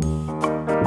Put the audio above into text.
Música